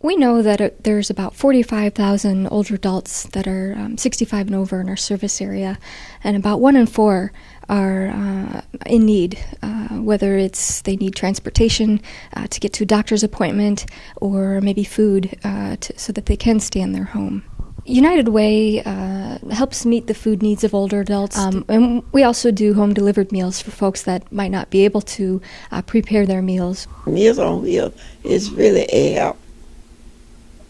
We know that uh, there's about 45,000 older adults that are um, 65 and over in our service area, and about one in four are uh, in need, uh, whether it's they need transportation uh, to get to a doctor's appointment or maybe food uh, to, so that they can stay in their home. United Way uh, helps meet the food needs of older adults, um, and we also do home delivered meals for folks that might not be able to uh, prepare their meals. Meals on Wheels is really a help,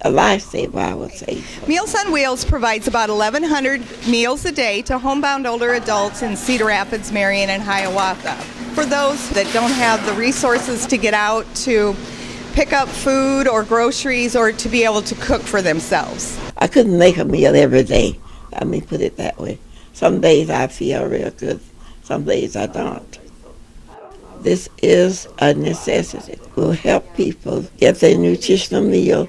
a lifesaver, I would say. Meals on Wheels provides about 1,100 meals a day to homebound older adults in Cedar Rapids, Marion, and Hiawatha. For those that don't have the resources to get out to pick up food or groceries or to be able to cook for themselves. I couldn't make a meal every day. Let me put it that way. Some days I feel real good, some days I don't. This is a necessity. It will help people get their nutritional meal.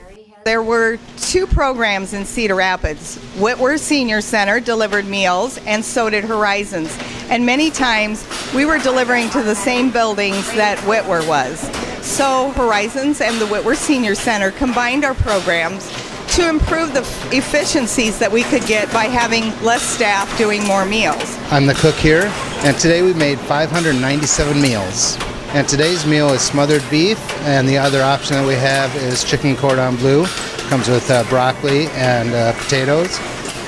There were two programs in Cedar Rapids. Witwer Senior Center delivered meals, and so did Horizons. And many times we were delivering to the same buildings that Witwer was. So Horizons and the Witwer Senior Center combined our programs to improve the efficiencies that we could get by having less staff doing more meals. I'm the cook here, and today we made 597 meals. And today's meal is smothered beef, and the other option that we have is chicken cordon bleu. Comes with uh, broccoli and uh, potatoes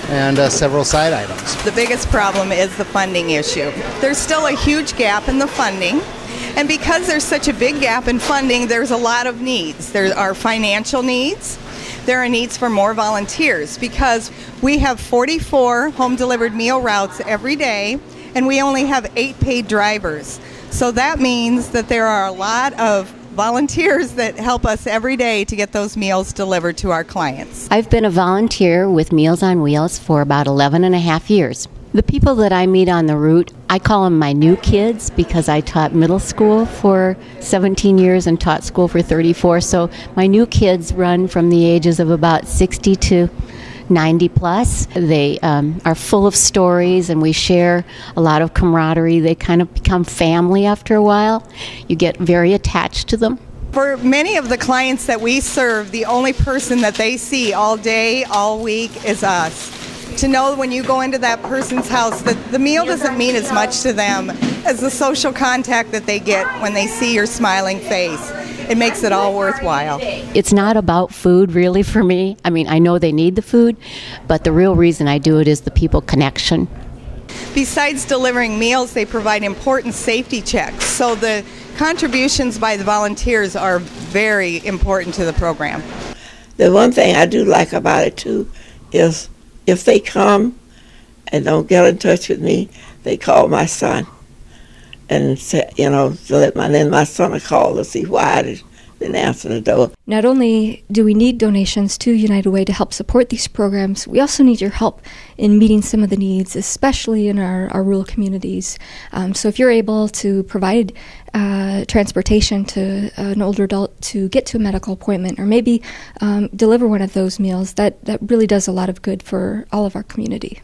and uh, several side items. The biggest problem is the funding issue. There's still a huge gap in the funding. And because there's such a big gap in funding, there's a lot of needs. There are financial needs, there are needs for more volunteers because we have 44 home delivered meal routes every day and we only have eight paid drivers. So that means that there are a lot of volunteers that help us every day to get those meals delivered to our clients. I've been a volunteer with Meals on Wheels for about 11 and a half years. The people that I meet on the route, I call them my new kids because I taught middle school for 17 years and taught school for 34. So my new kids run from the ages of about 60 to 90 plus. They um, are full of stories and we share a lot of camaraderie. They kind of become family after a while. You get very attached to them. For many of the clients that we serve, the only person that they see all day, all week is us to know when you go into that person's house that the meal doesn't mean as much to them as the social contact that they get when they see your smiling face. It makes it all worthwhile. It's not about food really for me. I mean, I know they need the food, but the real reason I do it is the people connection. Besides delivering meals, they provide important safety checks. So the contributions by the volunteers are very important to the program. The one thing I do like about it too is if they come and don't get in touch with me, they call my son and say, you know, to let my then my son call to see why I didn't answer the door. Not only do we need donations to United Way to help support these programs, we also need your help in meeting some of the needs, especially in our, our rural communities. Um, so if you're able to provide uh, transportation to an older adult to get to a medical appointment or maybe um, deliver one of those meals, that, that really does a lot of good for all of our community.